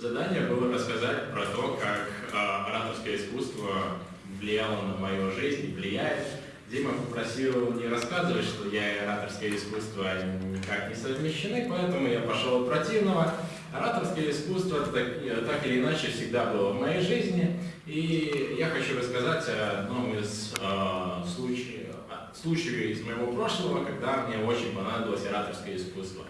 Задание было рассказать про то, как э, ораторское искусство влияло на мою жизнь и влияет. Дима попросил не рассказывать, что я и ораторское искусство никак не совмещены, поэтому я пошел от противного. Ораторское искусство так, так или иначе всегда было в моей жизни, и я хочу рассказать о одном из э, случаев, случаев из моего прошлого, когда мне очень понадобилось ораторское искусство.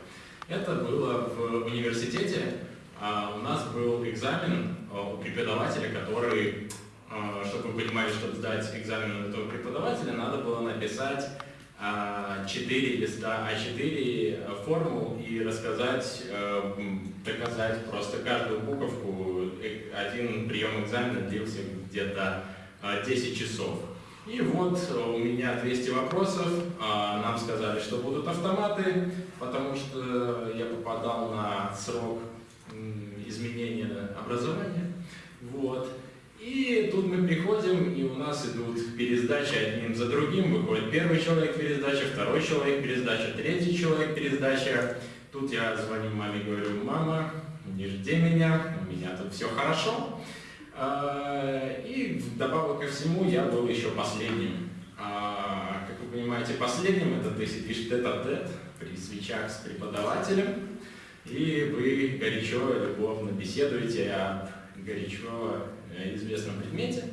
Это было в университете, а у нас был экзамен у преподавателя, который, а, чтобы вы понимали, чтобы сдать экзамен на этого преподавателя, надо было написать 4 а, листа А4 формул и рассказать, доказать просто каждую буковку. Один прием экзамена длился где-то 10 часов. И вот у меня 200 вопросов, нам сказали, что будут автоматы, потому что я попадал на срок изменения образования. Вот. И тут мы приходим, и у нас идут пересдачи одним за другим. Выходит первый человек пересдача, второй человек пересдача, третий человек пересдача. Тут я звоню маме, говорю, мама, не жди меня, у меня тут все хорошо. А, и вдобавок ко всему я был еще последним. А, как вы понимаете, последним это ты сидишь тет-а-тет при свечах с преподавателем и вы горячо, любовно беседуете о горячо э, известном предмете.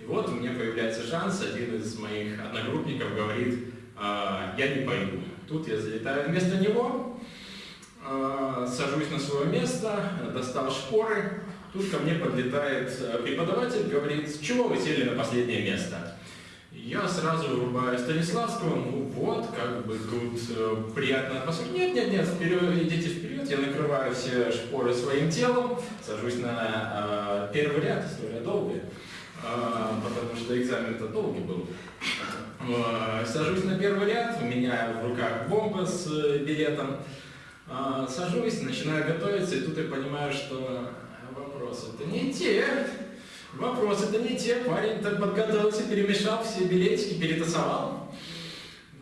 И вот у меня появляется шанс, один из моих одногруппников говорит, «А, я не пойду. Тут я залетаю вместо него, а, сажусь на свое место, достал шпоры, тут ко мне подлетает э, преподаватель, говорит, чего вы сели на последнее место? Я сразу врубаю Станиславского, ну вот, как бы тут э, приятно атмосфера. Нет, нет, нет, вперед, идите вперед, я накрываю все шпоры своим телом, сажусь на э, первый ряд, история долгая, э, потому что экзамен-то долгий был. Э, сажусь на первый ряд, у меня в руках бомба с э, билетом, э, сажусь, начинаю готовиться, и тут я понимаю, что вопросы-то не те. Вопросы-то не те, парень так подготовился, перемешал все билетики, перетасовал.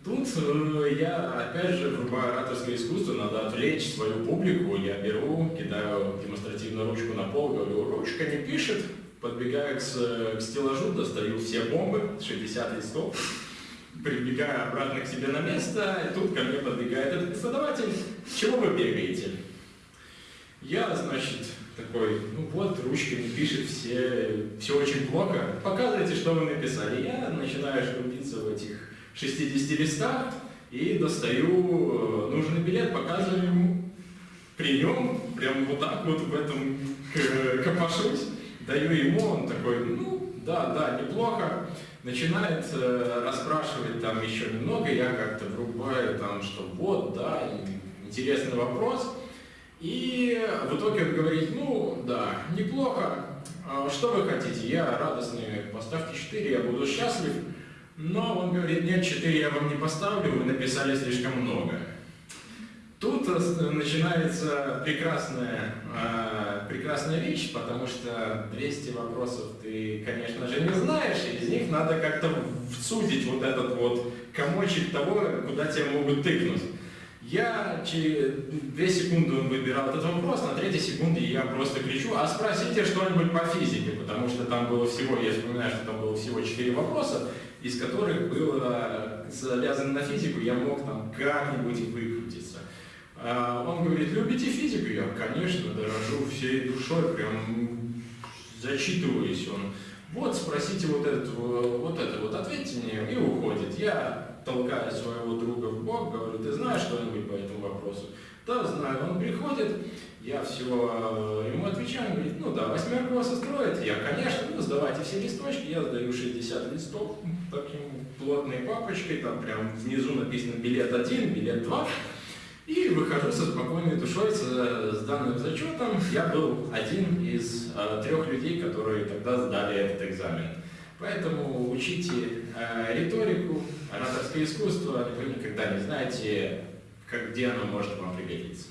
Тут э, я, опять же, врубаю ораторское искусство, надо отвлечь свою публику. Я беру, кидаю демонстративно ручку на пол, говорю, ручка не пишет. Подбегаю к, к стеллажу, достаю все бомбы, 60 листов, прибегаю обратно к себе на место, и тут ко мне подбегает этот преподаватель. Чего вы бегаете? Я, значит, такой, ну вот, ручка не пишет, все, все очень плохо, показывайте, что вы написали. Я начинаю шкрупиться в этих 60 листах и достаю э, нужный билет, показываю ему. При нем, прям вот так вот в этом копошусь, даю ему, он такой, ну, да, да, неплохо. Начинает э, расспрашивать там еще немного, я как-то врубаю там, что вот, да, интересный вопрос. И в итоге он говорит, ну да, неплохо, а что вы хотите, я радостный, поставьте 4, я буду счастлив. Но он говорит, нет, 4 я вам не поставлю, вы написали слишком много. Тут начинается прекрасная, э, прекрасная вещь, потому что 200 вопросов ты, конечно же, не знаешь, и из них надо как-то всудить вот этот вот комочек того, куда тебя могут тыкнуть. Я через две секунды выбирал этот вопрос, на третьей секунде я просто кричу, а спросите что-нибудь по физике, потому что там было всего, я вспоминаю, что там было всего четыре вопроса, из которых было завязано на физику, я мог там как-нибудь выкрутиться. А он говорит, любите физику? Я, конечно, дорожу всей душой, прям зачитываюсь он. Вот, спросите вот это, вот это, вот ответьте мне, и уходит. Я толкая своего друга в бок, говорю, ты знаешь что-нибудь по этому вопросу? Да, знаю. Он приходит, я все э, ему отвечаю, он говорит, ну да, восьмерку вас устроит. Я, конечно, ну сдавайте все листочки, я сдаю 60 листов таким плотной папочкой, там прям внизу написано билет 1, билет 2. И выхожу со спокойной душой, с, с данным зачетом. Я был один из э, трех людей, которые тогда сдали этот экзамен. Поэтому учите э, риторику, ораторское искусство, вы никогда не знаете, как, где оно может вам пригодиться.